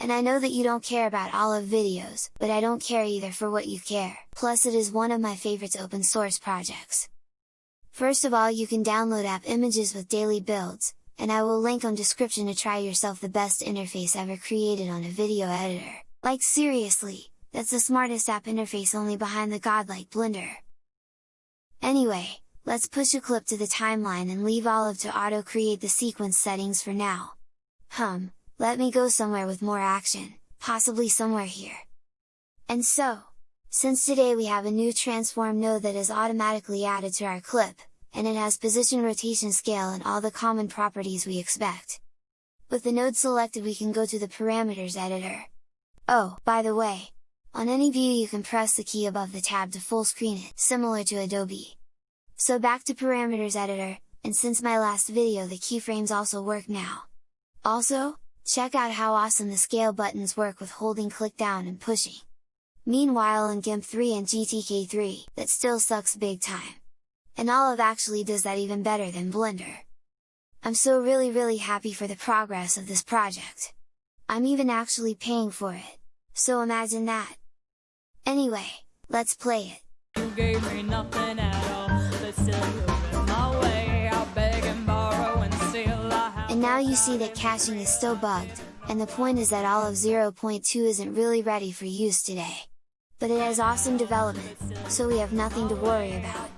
And I know that you don't care about Olive videos, but I don't care either for what you care, plus it is one of my favorites open source projects. First of all you can download app images with daily builds, and I will link on description to try yourself the best interface ever created on a video editor. Like seriously, that's the smartest app interface only behind the godlike Blender. Anyway, let's push a clip to the timeline and leave Olive to auto create the sequence settings for now. Hum, let me go somewhere with more action, possibly somewhere here. And so, since today we have a new transform node that is automatically added to our clip, and it has position rotation scale and all the common properties we expect. With the node selected we can go to the parameters editor. Oh, by the way, on any view you can press the key above the tab to full screen it, similar to Adobe. So back to parameters editor, and since my last video the keyframes also work now. Also, check out how awesome the scale buttons work with holding click down and pushing. Meanwhile in GIMP 3 and GTK 3, that still sucks big time. And Olive actually does that even better than Blender. I'm so really really happy for the progress of this project. I'm even actually paying for it. So imagine that! Anyway, let's play it! And now you see that caching is still bugged, and the point is that Olive 0.2 isn't really ready for use today but it has awesome development, so we have nothing to worry about.